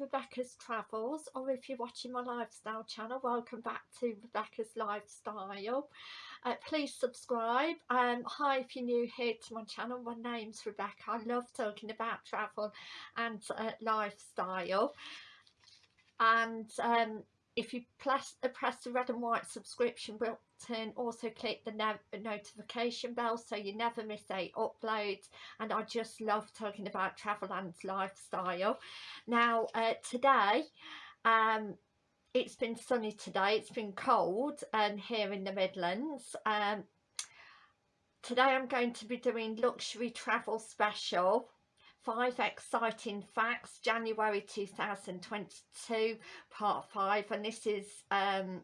Rebecca's Travels or if you're watching my lifestyle channel welcome back to Rebecca's Lifestyle. Uh, please subscribe. Um hi if you're new here to my channel my name's Rebecca. I love talking about travel and uh, lifestyle. And um if you press, press the red and white subscription button also click the notification bell so you never miss a upload. And I just love talking about travel and lifestyle. Now uh, today um, it's been sunny today it's been cold um, here in the Midlands. Um, today I'm going to be doing luxury travel special five exciting facts January 2022 part five and this is um,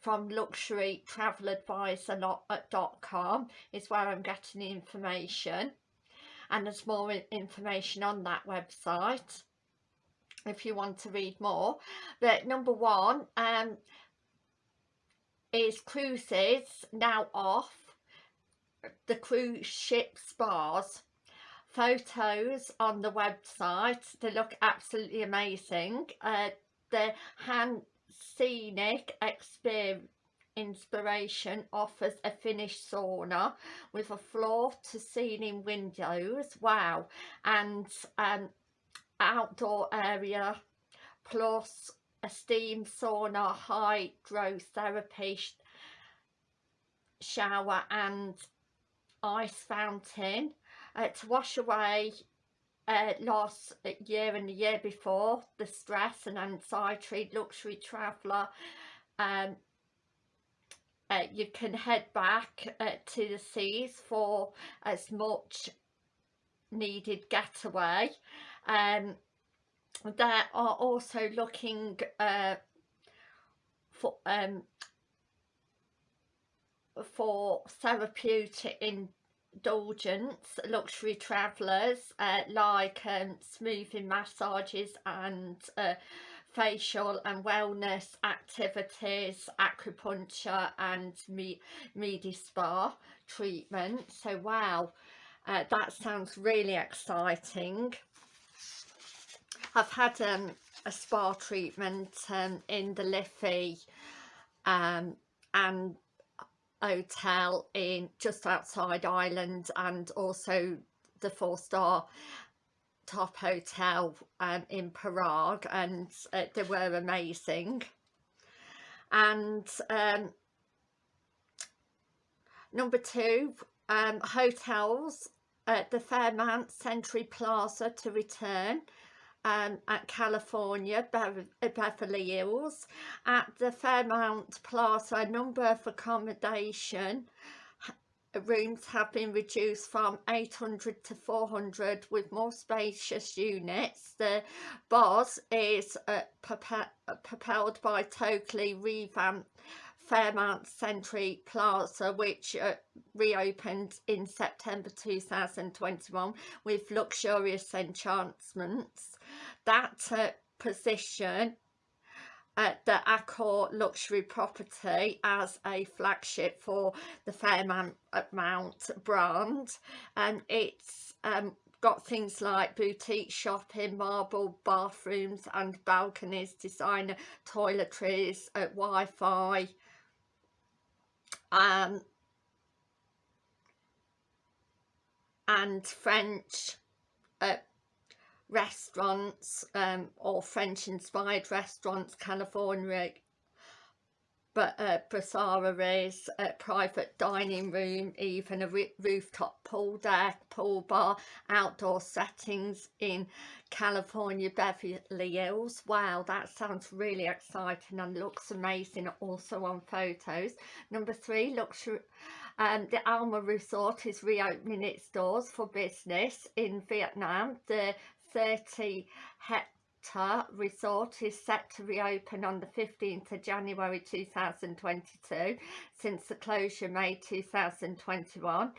from luxury travel advisor.com is where I'm getting the information and there's more information on that website if you want to read more. But number one um is cruises now off the cruise ship spas photos on the website. They look absolutely amazing. Uh, the hand scenic experience inspiration offers a Finnish sauna with a floor to ceiling windows. Wow. And um outdoor area plus a steam sauna hydrotherapy shower and ice fountain uh, to wash away uh, last year and the year before the stress and anxiety luxury traveller um, uh, you can head back uh, to the seas for as much needed getaway. Um, they are also looking uh, for um, for therapeutic in indulgence luxury travellers uh, like um, smoothing massages and uh, facial and wellness activities acupuncture and me spa treatment. So wow uh, that sounds really exciting. I've had um, a spa treatment um, in the Liffey um, and hotel in just outside Ireland and also the four star top hotel um, in Prague and uh, they were amazing. And um, number two um, hotels at the Fairmont Century Plaza to return um, at California, Beverly Hills. At the Fairmont Plaza, a number of accommodation rooms have been reduced from 800 to 400 with more spacious units. The boss is uh, propelled by totally revamped Fairmont Century Plaza which uh, reopened in September 2021 with luxurious enchantments. That uh, position at the Accor luxury property as a flagship for the Fairmont Mount brand. And it's um, got things like boutique shopping, marble bathrooms and balconies, designer toiletries, uh, Wi-Fi, um, and French uh, restaurants um, or French inspired restaurants, California but uh, brasseries, a private dining room, even a rooftop pool deck, pool bar, outdoor settings in California, Beverly Hills. Wow, that sounds really exciting and looks amazing also on photos. Number three, luxury. Um, the Alma Resort is reopening its doors for business in Vietnam. The 30 hectare Resort is set to reopen on the 15th of January 2022 since the closure May 2021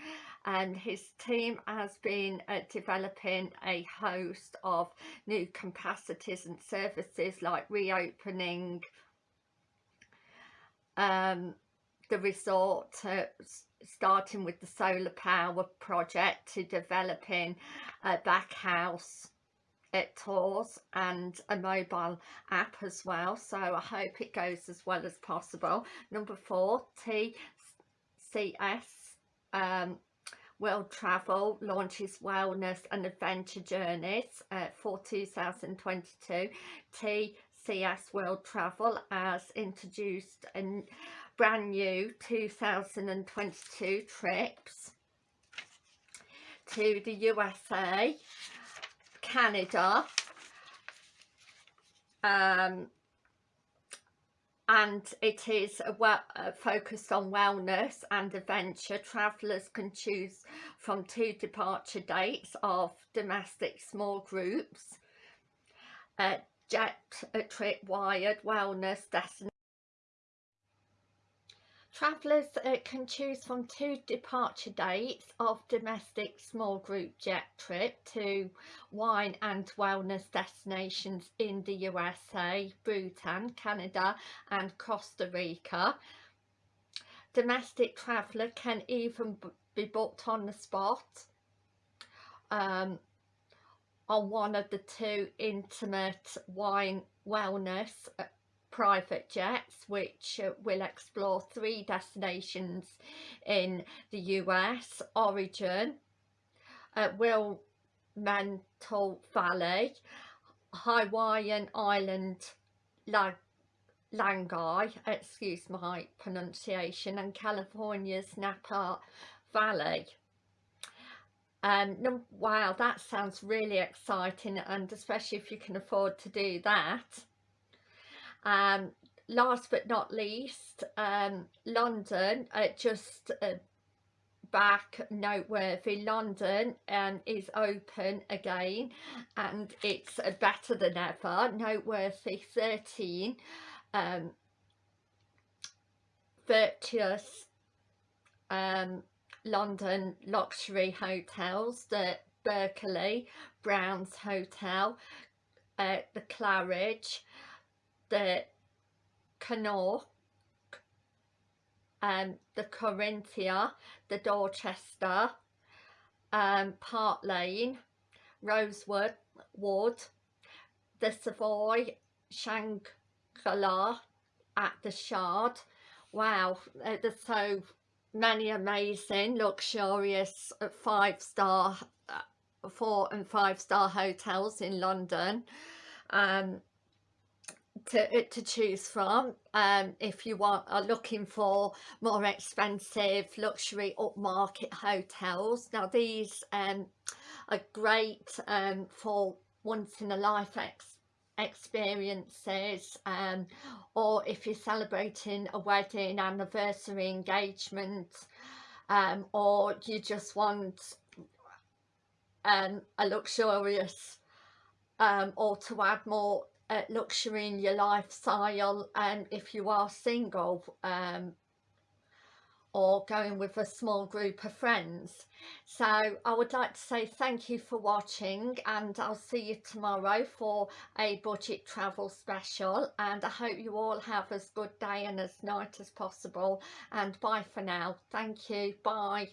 and his team has been uh, developing a host of new capacities and services like reopening um, the resort uh, starting with the solar power project to developing a back house it tours and a mobile app as well. So I hope it goes as well as possible. Number four TCS um, World Travel launches wellness and adventure journeys uh, for 2022 TCS World Travel has introduced a brand new 2022 trips to the USA Canada um, and it is well, uh, focused on wellness and adventure. Travellers can choose from two departure dates of domestic small groups, uh, jet trip wired wellness destination Travellers uh, can choose from two departure dates of domestic small group jet trip to wine and wellness destinations in the USA, Bhutan, Canada and Costa Rica. Domestic traveller can even be booked on the spot um, on one of the two intimate wine wellness uh, private jets which uh, will explore three destinations in the US, Oregon, uh, Willamette Valley, Hawaiian Island, Lag Langai, excuse my pronunciation, and California's Napa Valley. Um, wow, that sounds really exciting and especially if you can afford to do that. Um, last but not least, um, London, uh, just uh, back noteworthy, London um, is open again and it's uh, better than ever, noteworthy 13 um, virtuous um, London luxury hotels, the Berkeley, Browns Hotel, uh, the Claridge, the Connaught, um, the Corinthia, the Dorchester, um, Park Lane, Rosewood, Wood, the Savoy, Shangri-La at the Shard. Wow, uh, there's so many amazing, luxurious uh, five-star, uh, four and five-star hotels in London. Um, to, to choose from um, if you want are looking for more expensive luxury upmarket hotels. Now these um, are great um, for once in a life ex experiences um, or if you're celebrating a wedding anniversary engagement um, or you just want um, a luxurious um, or to add more uh, luxury in your lifestyle and if you are single um, or going with a small group of friends. So I would like to say thank you for watching and I'll see you tomorrow for a budget travel special and I hope you all have as good day and as night as possible and bye for now. Thank you. Bye